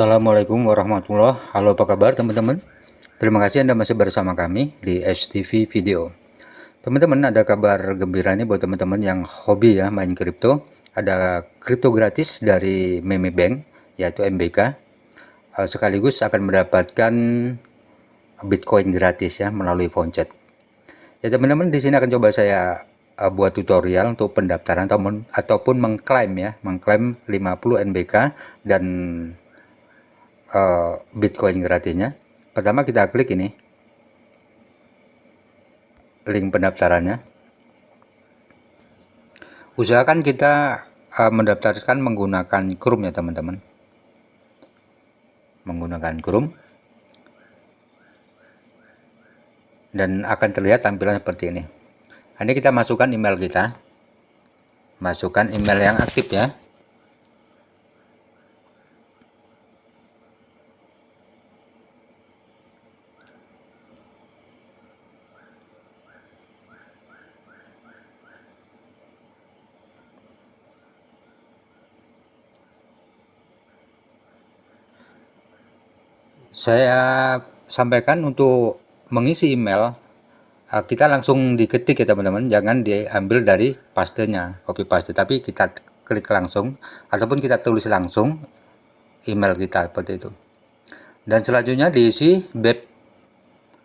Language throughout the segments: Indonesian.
Assalamualaikum warahmatullahi Halo apa kabar teman-teman? Terima kasih Anda masih bersama kami di STV Video. Teman-teman ada kabar gembira nih buat teman-teman yang hobi ya main kripto. Ada kripto gratis dari Meme Bank yaitu MBK eh, Sekaligus akan mendapatkan Bitcoin gratis ya melalui Voncet Ya teman-teman di sini akan coba saya uh, buat tutorial untuk pendaftaran ataupun ataupun mengklaim ya, mengklaim 50 NBK dan uh, Bitcoin gratisnya. Pertama kita klik ini link pendaftarannya. Usahakan kita uh, mendaftarkan menggunakan Chrome ya teman-teman. Menggunakan Chrome. Dan akan terlihat tampilan seperti ini. Ini kita masukkan email kita. Masukkan email yang aktif ya. Saya sampaikan untuk mengisi email eh, kita langsung diketik ya teman-teman. Jangan diambil dari pastenya copy paste. Tapi kita klik langsung ataupun kita tulis langsung email kita seperti itu. Dan selanjutnya diisi beb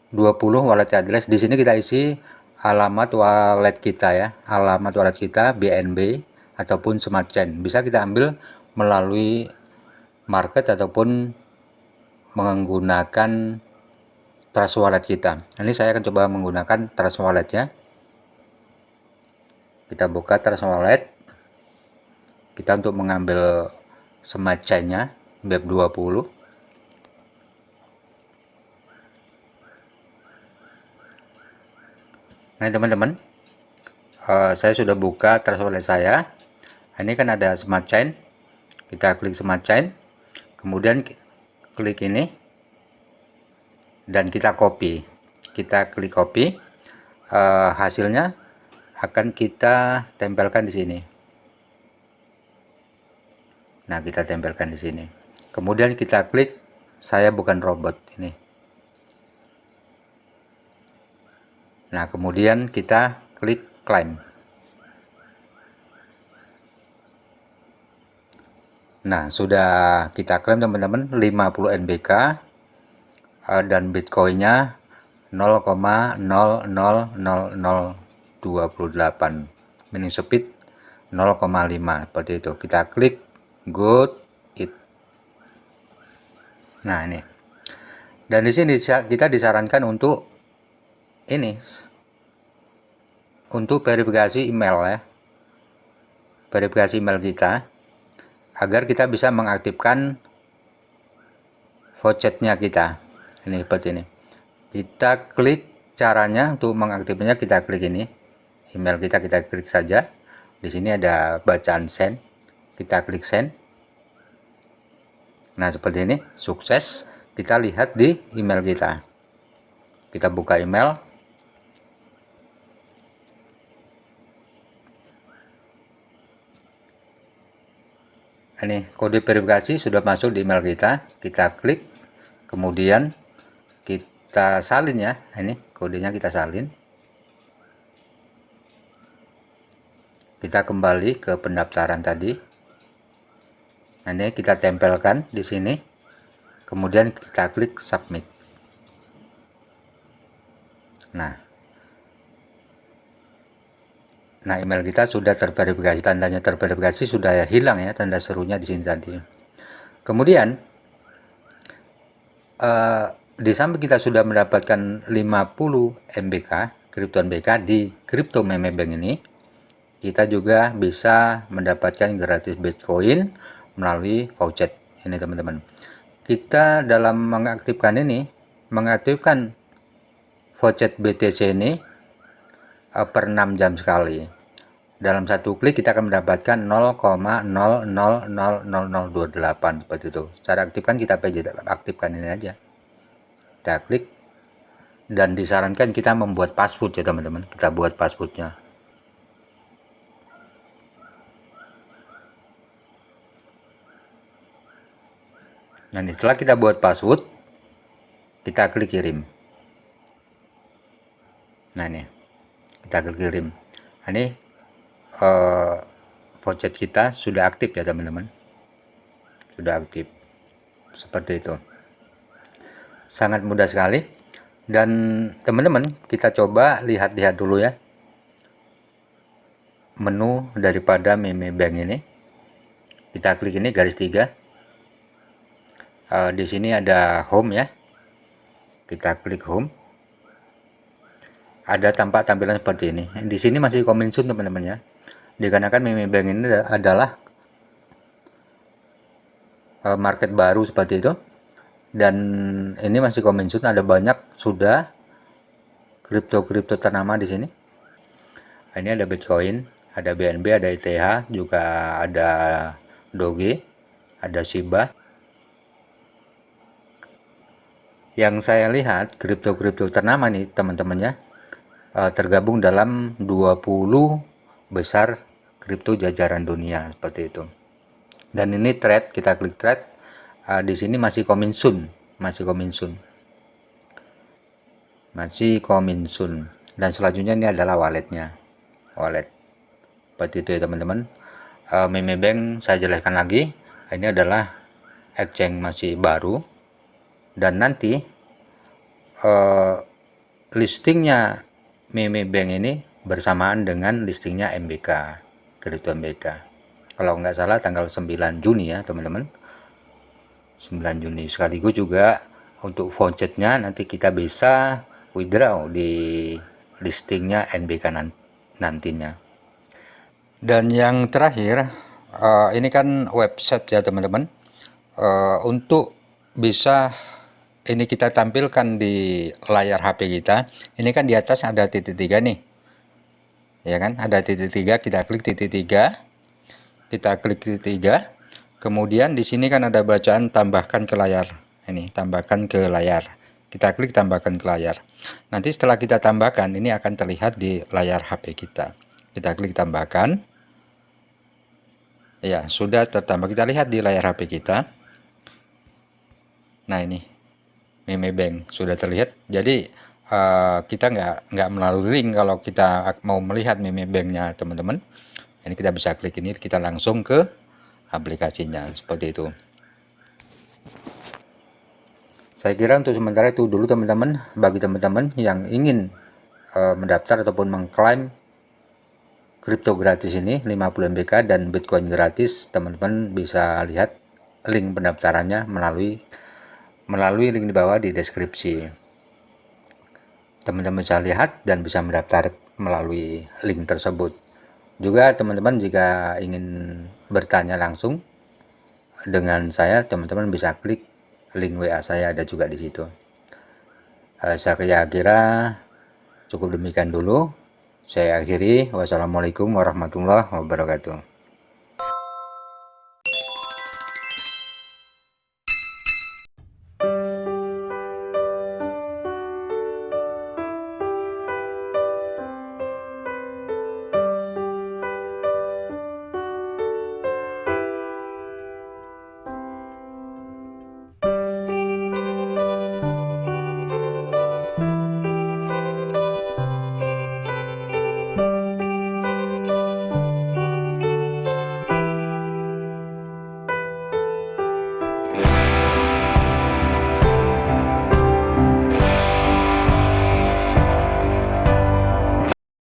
20 wallet address. Di sini kita isi alamat wallet kita ya. Alamat wallet kita BNB ataupun smart chain. Bisa kita ambil melalui market ataupun menggunakan trust wallet kita. Ini saya akan coba menggunakan trust wallet ya. Kita buka trust wallet. Kita untuk mengambil semacanya web 20 nah teman-teman uh, saya sudah buka trust wallet saya. Ini kan ada smart chain kita klik smart chain kemudian klik ini. Dan kita copy. Kita klik copy. Uh, hasilnya akan kita tempelkan di sini. Nah kita tempelkan di sini. Kemudian kita klik saya bukan robot ini. Nah kemudian kita klik claim Nah, sudah kita klaim teman-teman 50 NBK uh, dan Bitcoinnya 0,000028 minim speed 0,5 seperti itu. Kita klik good it. Nah ini. Dan di sini kita disarankan untuk ini untuk verifikasi email ya. Verifikasi email kita agar kita bisa mengaktifkan vouchernya kita. Ini seperti ini. Kita klik caranya untuk mengaktifkannya kita klik ini. Email kita kita klik saja. Di sini ada bacaan send. Kita klik send. Nah seperti ini. Sukses. Kita lihat di email kita. Kita buka email ini kode verifikasi sudah masuk di email kita. Kita klik. Kemudian kita salin ya. Ini kodenya kita salin. Kita kembali ke pendaftaran tadi. Ini kita tempelkan di sini. Kemudian kita klik submit. Nah Nah, email kita sudah terverifikasi, tandanya terverifikasi sudah hilang ya tanda serunya di sini tadi. Kemudian uh, di samping kita sudah mendapatkan 50 MBK, kripto MBK di Crypto Meme Bank ini, kita juga bisa mendapatkan gratis Bitcoin melalui voucher ini teman-teman. Kita dalam mengaktifkan ini, mengaktifkan voucher BTC ini per 6 jam sekali. Dalam satu klik kita akan mendapatkan 0,000028 seperti itu. Cara aktifkan kita aktifkan ini aja. Kita klik. Dan disarankan kita membuat password ya teman-teman. Kita buat passwordnya. Ini setelah kita buat password kita klik kirim nah ini kita kirim. Ini uh, voucher kita sudah aktif ya teman-teman? Sudah aktif. Seperti itu. Sangat mudah sekali. Dan teman-teman kita coba lihat-lihat dulu ya. Menu daripada meme bank ini. Kita klik ini garis tiga. Uh, di sini ada home ya. Kita klik home ada tampak tampilan seperti ini. Di sini masih kominsun teman-teman ya. Dikarenakan meme bank ini adalah uh, market baru seperti itu. Dan ini masih kominsun ada banyak sudah kripto-kripto ternama di sini. Ini ada Bitcoin ada BNB ada ETH juga ada Doge ada Shiba. Yang saya lihat kripto-kripto ternama nih teman-temannya uh, tergabung dalam 20 besar kripto jajaran dunia seperti itu. Dan ini trade kita klik trade uh, di sini masih coming soon masih coming soon masih coming soon dan selanjutnya ini adalah walletnya. Wallet. Seperti itu ya teman-teman. Uh, meme bank saya jelaskan lagi ini adalah exchange masih baru. Dan nanti uh, listingnya Meme Bank ini bersamaan dengan listingnya MBK kripto MBK kalau nggak salah tanggal 9 Juni ya teman-teman. 9 Juni. Sekaligus juga untuk vouchernya nanti kita bisa withdraw di listingnya NBK nantinya. Dan yang terakhir uh, ini kan website ya teman-teman. Uh, untuk bisa ini kita tampilkan di layar HP kita. Ini kan di atas ada titik tiga nih. Ya kan? Ada titik tiga kita klik titik tiga. Kita klik titik tiga. Kemudian di sini kan ada bacaan tambahkan ke layar. Ini tambahkan ke layar. Kita klik tambahkan ke layar. Nanti setelah kita tambahkan ini akan terlihat di layar HP kita. Kita klik tambahkan. Ya sudah tertambah. Kita lihat di layar HP kita. Nah ini meme bank sudah terlihat. Jadi uh, kita nggak nggak melalui link kalau kita mau melihat meme banknya teman-teman. Ini kita bisa klik ini kita langsung ke aplikasinya. Seperti itu. Saya kira untuk sementara itu dulu teman-teman. Bagi teman-teman yang ingin uh, mendaftar ataupun mengklaim kripto gratis ini 50 MBK dan Bitcoin gratis teman-teman bisa lihat link pendaftarannya melalui melalui link di bawah di deskripsi. Teman-teman bisa lihat dan bisa mendaftar melalui link tersebut. Juga teman-teman jika ingin bertanya langsung dengan saya, teman-teman bisa klik link WA saya ada juga di situ. Uh, saya kira cukup demikian dulu. Saya akhiri. Wassalamualaikum warahmatullahi wabarakatuh.